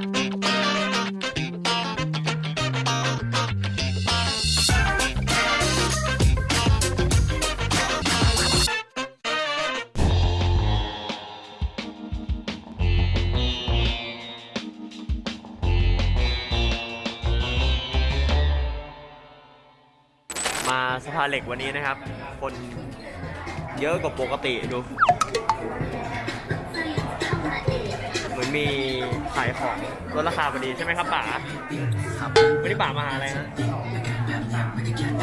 มาสภาเหล็กวันนี้นะครับ คนเยอะกว่าปกติดู มือนมีขายของลดราคาพอดีใช่ไหมครับป๋าครับวันนี้ป๋ามาหาอะไรฮะ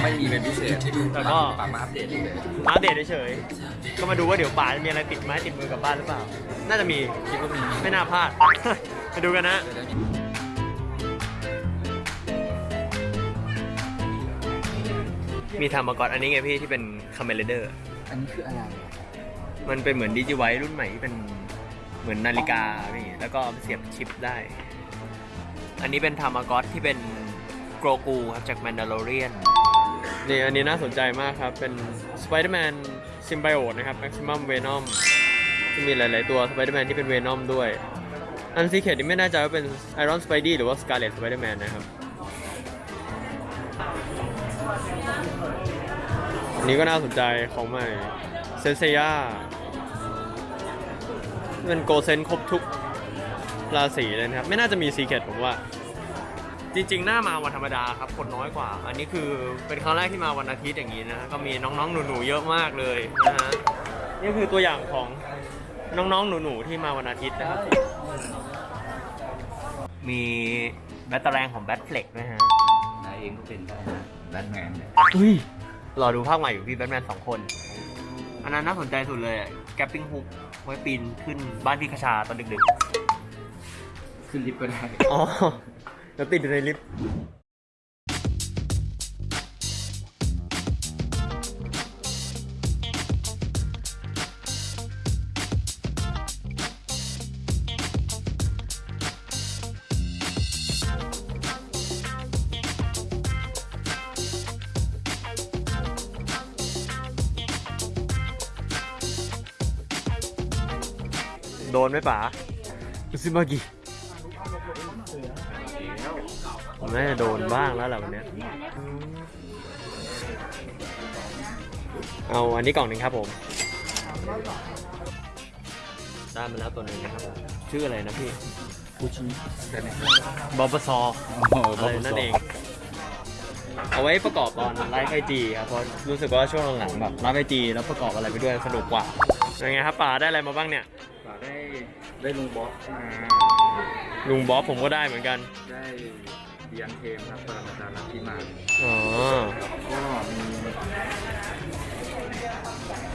ไม่มีเป็นพิเศษแต่ก็ ปรับมาอัปเดตเลยมาอัปเดตเฉยๆก็มาดูว่าเดี๋ยวป๋าจะมีอะไรติดไม้ติดมือกลับบ้านหรือเปล่า น่าจะมีคิดว่ามีไม่น่าพลาดไปดูกันนะ มีทำมาก่อนอันนี้ไงพี่ที่เป็น Kamen Rider อันนี้คืออะไร มันเป็นเหมือนดิจิไวรุ่นใหม่ที่เป็น เหมือนนาฬิกาพี่แล้วก็เสียบชิปได้ อันนี้เป็นทามากอตที่เป็นโกรกูครับจากแมนดาโลเรียนนี่อันนี้น่าสนใจมากครับ เป็น Spider-Man Symbiote นะครับ Maximum Venom จะมีหลาย ๆ ตัว Spider-Man ที่เป็น Venom ด้วย อันซีเคดนี่ไม่แน่ใจว่าเป็น Iron Spidey หรือว่า Scarlet Spider-Man นะครับอันนี้ก็น่าสนใจของใหม่ Saint Seiya เป็น Gold Saint ครบทุกราศีเลยนะครับ ไม่น่าจะมี secret ผมว่า จริง ๆ น่ามาวันธรรมดาครับคนน้อยกว่า อันนี้คือเป็นครั้งแรกที่มาวันอาทิตย์อย่างนี้นะก็มีน้องๆหนูๆเยอะมากเลยนะฮะนี่คือตัวอย่างของน้องๆหนูๆที่มาวันอาทิตย์นะครับ มี Batarang ของ Batfleck ด้วยฮะนายเองก็เป็นได้นะแบทแมนเนี่ยอุ้ยรอดูภาคใหม่อยู่พี่แบทแมนสองคน อันนั้นน่าสนใจสุดเลย grappling hook ไว้ปีนขึ้นบ้านพี่คชาตอนดึกขึ้นลิฟต์ก็ได้ๆอ๋อ แล้วติดอยู่ในลิฟต์ โดนไหมป๋าซิมากิผมน่าจะโดนบ้างแล้วแหละวันเนี้ยเอาอันนี้กล่องหนึ่งครับผมได้มาแล้วตัวหนึ่งนะครับผมชื่ออะไรนะพี่ฟูชิแต่เนี่ยบอบซอโอ้โหอะไรนั่นเอง เอาไว้ประกอบตอนไลฟ์ไอจีครับเพราะรู้สึกว่าช่วงหลังๆแบบไลฟ์ไอจีแล้วประกอบอะไรไปด้วยสนุกกว่ายังไงครับป๋าได้อะไรมาบ้างเนี่ย ฝากได้ได้ลุงบอสมาลุงบ๊อบผมก็ได้เหมือนกันได้เดียนเทมครับปรมาจารย์ลัทธิมาอ๋อก็มี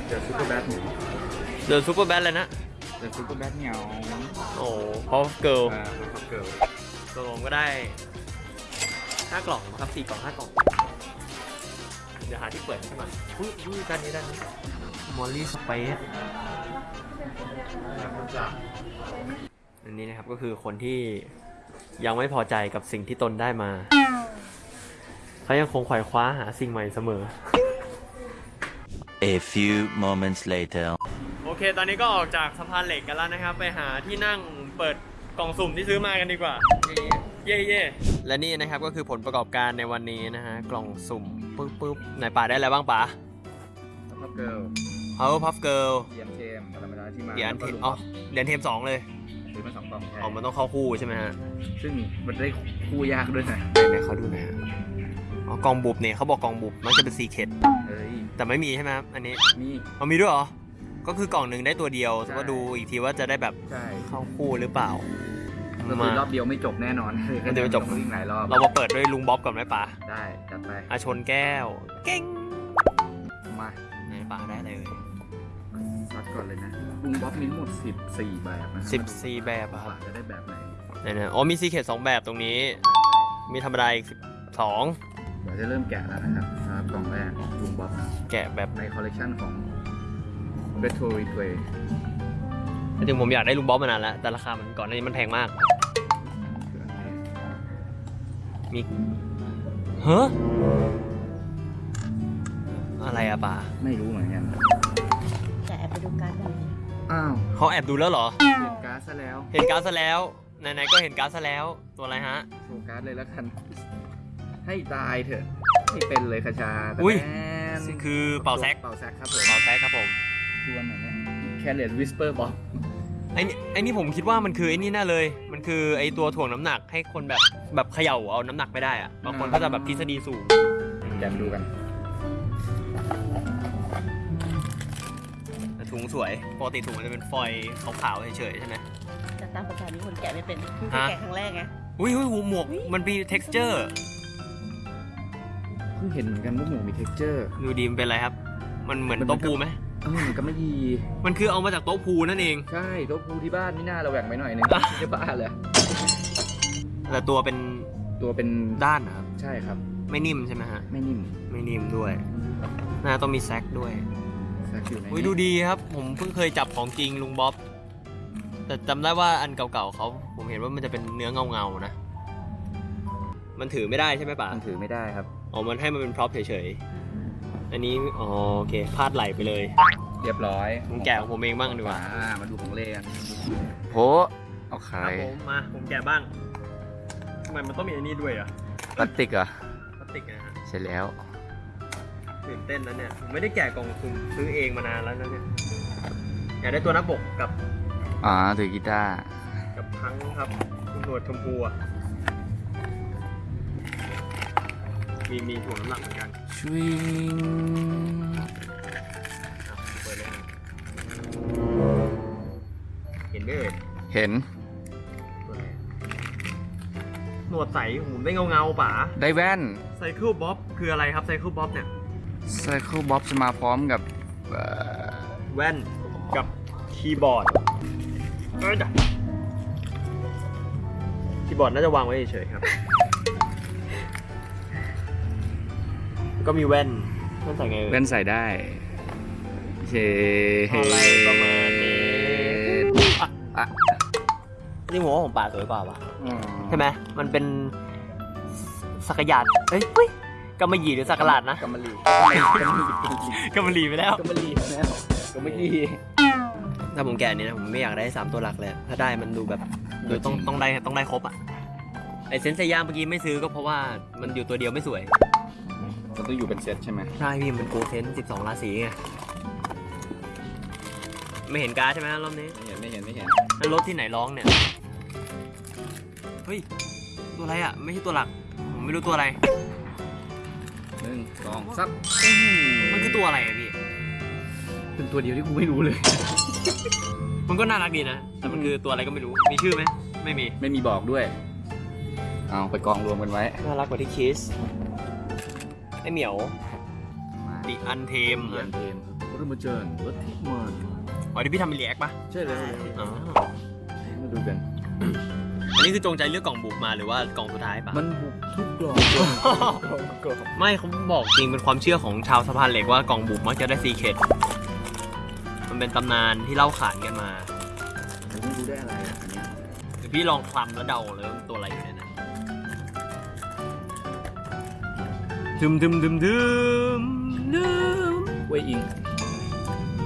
เดอะซูเปอร์แบทเหนียวเดินซูเปอร์แบทเลยนะเดอะซูเปอร์แบทเหนียวโอ้เพราะเกิลอ่าเป็นพับเกิลตัวผมก็ได้ห้ากล่องครับสี่กล่องห้ากล่องเดี๋ยวหาที่เปิดให้มันอุ้ยอุ้ยด้านนี้ด้านนี้มอลลี่สเปซอันนี้นะครับก็คือคนที่ยังไม่พอใจกับสิ่งที่ตนได้มา เขายังคงขวายคว้าหาสิ่งใหม่เสมอ A few moments later. โอเค ตอนนี้ก็ออกจากสะพานเหล็กกันแล้วนะครับ ไปหาที่นั่งเปิดกล่องสุ่มที่ซื้อมากันดีกว่า เย่เย่และนี่นะครับก็คือผลประกอบการในวันนี้นะฮะ กล่องสุ่ม ปึ๊บปึ๊บไหนป๋าได้อะไรบ้างป๋า Puff Girl Power Puff Girl เดียนเทมปรมาจารย์ลัทธิมารเดียนเทมแล้วก็ลุงบอ๋ออสเดียนเทมสองเลยซื้อมาสองกล่องใช่อ๋อมันต้องเข้าคู่ใช่ไหมฮะ ซึ่งมันได้คู่ยากด้วยนะไหนๆเขาดูหน่อยฮะอ๋อกล่องบุบเนี่ยเขาบอกกล่องบุบมันจะเป็น secret เอ้ยแต่ไม่มีใช่ไหมครับอันนี้มีมันมีด้วยเหรอก็คือกล่องหนึ่งได้ตัวเดียวใช่ก็ดูอีกทีว่าจะได้แบบใช่เข้าคู่หรือเปล่า ก็คือรอบเดียวไม่จบแน่นอนรอบเดียวไม่จบ ต้องวิ่งหลายรอบเรามาเปิดด้วยลุงบ๊อบก่อนไหมป๋าได้จัดไปอาชนแก้ว เก่งมาไหนป๋าได้เลย ซัดก่อนเลยนะลุงบ๊อบมีทั้งหมด 14 แบบนะสิบสี่แบบอะครับ ว่าจะได้แบบไหนไหนๆอ๋อมี secret สองแบบตรงนี้ มีธรรมดาอีกสิบสองเดี๋ยวจะเริ่มแกะแล้วนะครับสำหรับกล่องแรกของลุงบ๊อบนะแกะแบบในคอลเลกชันของ Retro Replay จริงๆผมอยากได้ลุงบ๊อบมานานแล้ว แต่ราคามันก่อนหน้านี้มันแพงมากคืออะไรมีเฮ้ออะไรอะป๋าไม่รู้เหมือนกันแต่แอบไปดูการ์ดกันดิอ้าวเขาแอบดูแล้วเหรอเปลี่ยนการ์ดซะแล้วเห็นการ์ดซะแล้ว ไหนๆก็เห็นการ์ดซะแล้ว ตัวอะไรฮะ โชว์การ์ดเลยแล้วกัน ให้ตายเถอะให้เป็นเลยคชาอุ้ยแตนคือเป่าแซก เป่าแซกครับผมเป่าแซกครับผมทวนหน่อยเนี่ยแคเรตวิสเปอร์บอก ไอ้นี่ไอ้นี่ผมคิดว่ามันคือไอ้นี่แน่เลย มันคือไอ้ตัวถ่วงน้ำหนักให้คนแบบแบบเขย่าเอาน้ำหนักไม่ได้อะบางคนก็จะแบบทฤษฎีสูง แกมดูกัน แต่ถุงสวย ปกติถุงมันจะเป็นฟอยล์ขาวๆเฉยๆใช่ไหม แต่ตามภาษานี้คนแกะไม่เป็นเพิ่งเคยฮะ แกะครั้งแรกไงอุ้ยอุ้ยหูหมวก มันมี texture เพิ่งเห็นเหมือนกันว่าหมูมี texture ดูดีมันเป็นอะไรครับ มันเหมือนมันโต๊ะพูไหมเออมันก็ไม่ดี มันคือเอามาจากโต๊ะพูนั่นเอง ใช่โต๊ะพูที่บ้านนี่น่าเราแหว่งไปหน่อยนึงอะไม่ใช่บ้าเลยแต่ตัวเป็นตัวเป็นด้านนะครับ ใช่ครับ ไม่นิ่มใช่ไหมฮะ ไม่นิ่ม ไม่นิ่มด้วย น่าต้องมีแซกด้วยแซกอยู่ในอุ้ยดูดีครับ ผมเพิ่งเคยจับของจริงลุงบ๊อบ แต่จำได้ว่าอันเก่าๆเขาผมเห็นว่ามันจะเป็นเนื้อเงาๆนะ มันถือไม่ได้ใช่ไหมป่ะมันถือไม่ได้ครับ อ๋อ มันให้มันเป็นพร็อพเฉยๆ อันนี้อ๋อโอเคพลาดไหลไปเลยเรียบร้อยผมแกะของผมเองบ้างดีกว่าอ่ามาดูของเล่กันโหเอาคขารับยผมมาผมแกะบ้างทำไมมันต้องมีอันนี้ด้วยอะพลาสติกเหรอพลาสติกนะฮะใช่แล้วตื่นเต้นแล้วเนี่ยผมไม่ได้แกะกล่องสุ่มซื้อเองมานานแล้วนะเนี่ยอยากได้ตัวหน้าปกกับอ๋อถือกีตาร์กับพังครับคุณหนวดชมพูอะ มีมีถ่วงน้ำหนักเหมือนกันชวิงอะเปิดเลยฮะเห็นไหมเอ่ยเห็นตัวอะไรหนวดใสหูไม่เงาเงาๆป๋าได้แว่นไซเคิลบ๊อบคืออะไรครับไซเคิลบ๊อบเนี่ย Cycle Bob จะมาพร้อมกับเอ่อแว่นกับคีย์บอร์ดเอ้ยจ้ะคีย์บอร์ดน่าจะวางไว้เฉยๆครับ ก็มีแว่นแว่นใส่ไงเอ่ยแว่นใส่ได้เชอะไรประมาณนี้อะอะนี่หัวของป่าสวยกว่าปะอ๋อใช่ไหมมันเป็นสักยาดเฮ้ยเฮ้ยกำมะหยี่หรือสักหลาดนะกำมะหรี่กำมะหรี่กำมะหลี่ไปแล้ว กำมะหรี่แล้วกำมะหรี่ถ้าผมแกะนี้นะผมไม่อยากได้สามตัวหลักเลยถ้าได้มันดูแบบดูต้องต้องได้ต้องได้ครบอะไอเซนเซย่าเมื่อกี้ไม่ซื้อก็เพราะว่ามันอยู่ตัวเดียวไม่สวย มันต้องอยู่เป็นเซตใช่ไหมใช่พี่มันโกเซนสิบสองราศีไงไม่เห็นการ์ดใช่ไหมรอบนี้ไม่เห็นไม่เห็นไม่เห็นแล้วรถที่ไหนร้องเนี่ยเฮ้ยตัวอะไรอะ ไม่ใช่ตัวหลัก ผมไม่รู้ตัวอะไรหนึ่งสองซับมันคือตัวอะไรอะพี่เป็นตัวเดียวที่กูไม่รู้เลย มันก็น่ารักดีนะแต่มันคือตัวอะไรก็ไม่รู้มีชื่อไหมไม่มีไม่มีบอกด้วยเอาไปกองรวมกันไว้น่ารักกว่าที่คิส ไอเหมียวมาดิอันเทมเรียนเทมรมาเจิญรถทิพมันอ๋อที่พี่ทำเป็นรีแอคปะใช่เลยอ๋อมาดูกัน อันนี้คือจงใจเลือกกล่องบุกมาหรือว่ากล่องสุดท้ายปะมันบุกทุกกล่องกล่องไม่เขาบอกจริงเป็นความเชื่อของชาวสะพานเหล็กว่ากล่องบุกมักจะได้ซีเคดมันเป็นตำนานที่เล่าขานกันมาผมไม่รู้ได้อะไรอะอันเนี้ยเดี๋ยวพี่ลองคลำแล้วเดาเลยว่ามันตัวอะไรอยู่ในนั้น ทึมทึมทึมทึมทึมเว้ยอิง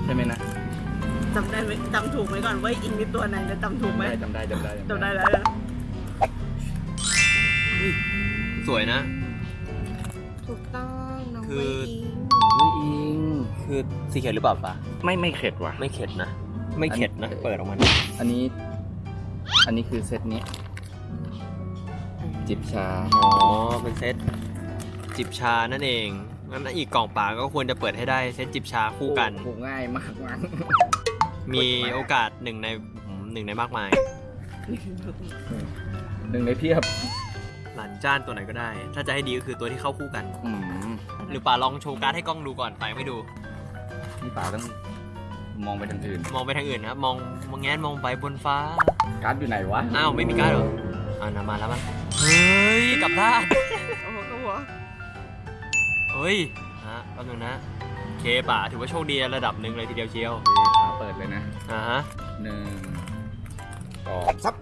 ใช่ไหมนะจำได้ไหมจำถูกไหมก่อนว่าอิงเป็นตัวไหนจะจำถูกไหมจำได้จำได้จำได้แล้วนะสวยนะ ถูกต้องน้องคือเวยอิงเว้ยอิงคือซีเคดหรือเปล่าปะไม่ไม่เข็ดว่ะไม่เข็ดนะ ไม่เข็ดนะอันเปิดออกมาอันนี้ อันนี้คือเซตนี้จิบชา อ๋อ เป็นเซต จิบชานั่นเองงั้นอีกกล่องป่าก็ควรจะเปิดให้ได้เซตจิบชาคู่กันผูกง่ายมากมั้งมีโอกาสหนึ่งในอืมหนึ่งในมากมาย หนึ่งในเพียบ หลานจ้านตัวไหนก็ได้ ถ้าจะให้ดีก็คือตัวที่เข้าคู่กันอืมหรือป่าลองโชว์การ์ดให้กล้องดูก่อนไปไม่ดู นี่ป่าต้องมองไปทางอื่น มองไปทางอื่นนะครับมองมองแง้นมองไปบนฟ้า การ์ดอยู่ไหนวะ อ้าวไม่มีการ์ดเหรออ่านามาแล้วมั้งเฮ้ยกลับด้านโอ้โหก็หัว เฮ้ยฮะแป๊บนึงนะโอเคป่าถือว่าโชคดีระดับหนึ่งเลยทีเดียวเชียวโอเคป่าเปิดเลยนะอ่าฮะหนึ่งสองซับ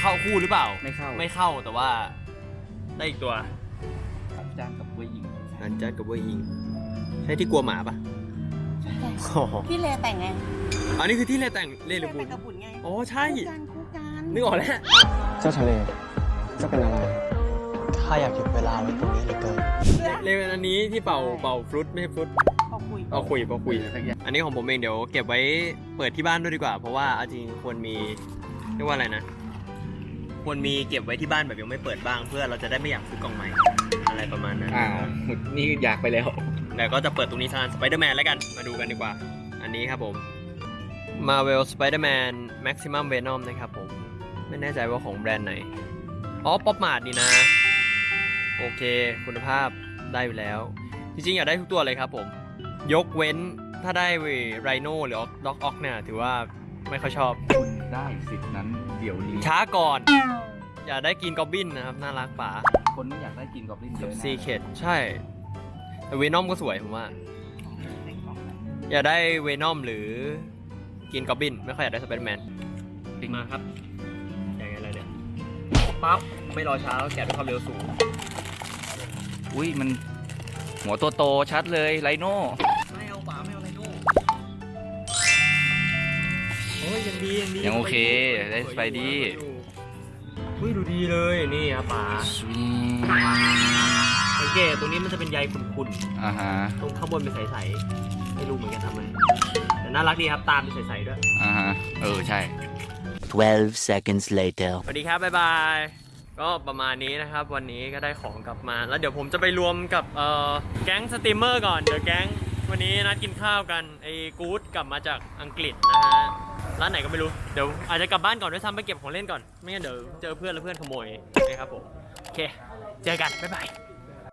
เข้าคู่หรือเปล่า ไม่เข้าไม่เข้าแต่ว่า ได้อีกตัวจ้างกับเว้ยอิงอันจัดกับเวยยิงใช่ที่กลัวหมาปะโอ้โหพี่เลแต่งไงอันนี้คือที่เลแต่งเลหรือบุแต่ญงกับบุญไงอ๋อใช่ คู่กันคู่กันนึกออกแล้ว เจ้าทะเลจะเป็นอะไร ข้าอยากหยุดเวลาไว้ตรงนี้เหลือเกินเรียกอันนี้ที่เป่าเป่าฟรุตไม่ใช่ฟรุตพอคุยเป่าคุยเป่าคุยสักอย่างอันนี้ของผมเองเดี๋ยวเก็บไว้เปิดที่บ้านด้วยดีกว่า เพราะว่าเอาจริงควรมีเรียกว่าอะไรนะ ควรมีเก็บไว้ที่บ้านแบบยังไม่เปิดบ้าง เพื่อเราจะได้ไม่อยากซื้อกล่องใหม่ อะไรประมาณนั้นอ่านี่อยากไปแล้วแล้วก็จะเปิดตรงนี้ทานสไปเดอร์แมนแล้วกันมาดูกันดีกว่า อันนี้ครับผม Marvel Spider-Man Maximum Venom นะครับผม ไม่แน่ใจว่าของแบรนด์ไหน อ๋อ ป๊อปมาดนี่นะ โอเค คุณภาพได้อยู่แล้ว จริงๆ อยากได้ทุกตัวเลยครับผม ยกเว้นถ้าได้ไรโนหรือด็อกออกเนี่ยถือว่าไม่ค่อยชอบ คุณได้สิทธิ์นั้นเดี๋ยวนี้ช้าก่อน อยากได้ Green Goblin นะครับ น่ารักป๋าคนไม่อยากได้ Green Goblin เยกับอะนะ secret ใช่ แต่ Venom ก็สวยผมว่า อยากได้ Venom หรือ Green Goblin ไม่ค่อยอยากได้สไปเดอร์แมนมาครับอย่างไงอะไรเนี่ยปั๊บไม่รอช้าแล้วแกะด้วยความเร็วสูง อุ้ยมันหัวโตโตๆชัดเลย Rhino ไม่เอาป๋าไม่เอา Rhinoโอ้ยยังดียังดียังโอเคได้ Spidey เฮ้ยดูดีเลยนี่ครับป๋าสวิงสังเกตตรงนี้มันจะเป็นใยขุ่นๆอ่าฮะตรงข้างบนเป็นใสๆไม่รู้เหมือนกันทำไมแต่น่ารักดีครับตามเป็นใสๆด้วย อ่าฮะเออใช่ 12 seconds later. สวัสดีครับบ๊ายบาย ก็ประมาณนี้นะครับ วันนี้ก็ได้ของกลับมา แล้วเดี๋ยวผมจะไปรวมกับเอ่อแก๊งสตรีมเมอร์ก่อนเดี๋ยวแก๊งวันนี้นัดกินข้าวกันไอ้กู๊ดกลับมาจากอังกฤษนะฮะร้านไหนก็ไม่รู้เดี๋ยวอาจจะกลับบ้านก่อนด้วยซ้ำไปเก็บของเล่นก่อนไม่งั้นเดี๋ยวเจอเพื่อนแล้วเพื่อนขโมยนะครับผมโอเค เจอกันบ๊ายบาย